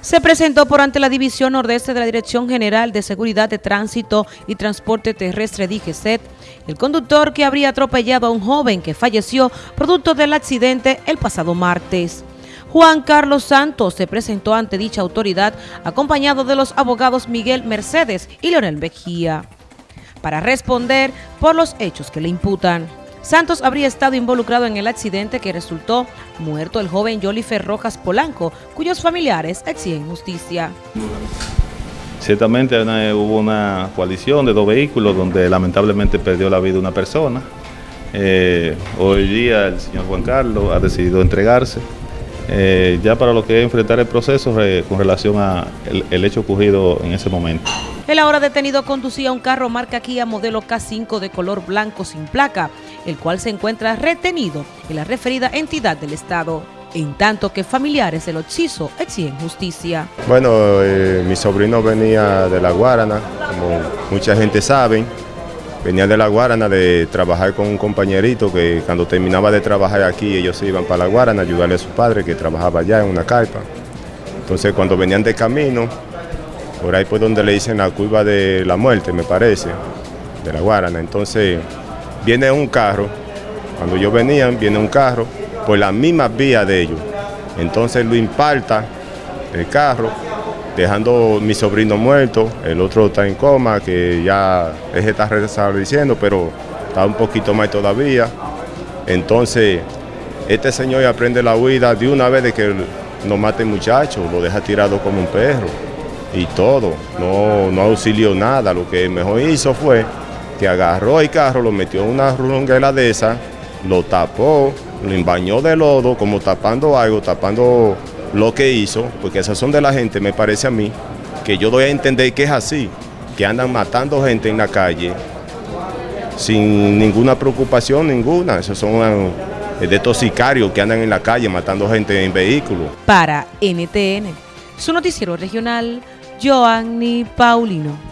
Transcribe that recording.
se presentó por ante la División Nordeste de la Dirección General de Seguridad de Tránsito y Transporte Terrestre DGCET, el conductor que habría atropellado a un joven que falleció producto del accidente el pasado martes. Juan Carlos Santos se presentó ante dicha autoridad acompañado de los abogados Miguel Mercedes y Leonel Mejía para responder por los hechos que le imputan. Santos habría estado involucrado en el accidente que resultó muerto el joven Jolifer Rojas Polanco, cuyos familiares exigen justicia. Ciertamente hubo una coalición de dos vehículos donde lamentablemente perdió la vida una persona. Eh, hoy día el señor Juan Carlos ha decidido entregarse eh, ya para lo que es enfrentar el proceso con relación al el hecho ocurrido en ese momento. El ahora detenido conducía un carro marca Kia modelo K5 de color blanco sin placa, el cual se encuentra retenido en la referida entidad del Estado, en tanto que familiares del occiso exigen justicia. Bueno, eh, mi sobrino venía de La Guarana, como mucha gente sabe, venía de La Guarana de trabajar con un compañerito que cuando terminaba de trabajar aquí ellos se iban para La Guarana a ayudarle a su padre que trabajaba allá en una carpa. Entonces cuando venían de camino, por ahí pues donde le dicen la curva de la muerte, me parece, de la Guarana. Entonces viene un carro, cuando yo venía, viene un carro por la misma vía de ellos. Entonces lo impacta el carro, dejando mi sobrino muerto, el otro está en coma, que ya es está diciendo, pero está un poquito más todavía. Entonces, este señor aprende la huida de una vez de que no mate muchacho, lo deja tirado como un perro y todo, no, no auxilió nada, lo que mejor hizo fue que agarró el carro, lo metió en una runguela de esa, lo tapó, lo embañó de lodo, como tapando algo, tapando lo que hizo, porque esas son de la gente, me parece a mí, que yo doy a entender que es así, que andan matando gente en la calle sin ninguna preocupación, ninguna, esos son eh, de estos sicarios que andan en la calle matando gente en vehículos. Para NTN, su noticiero regional, Joanny Paulino.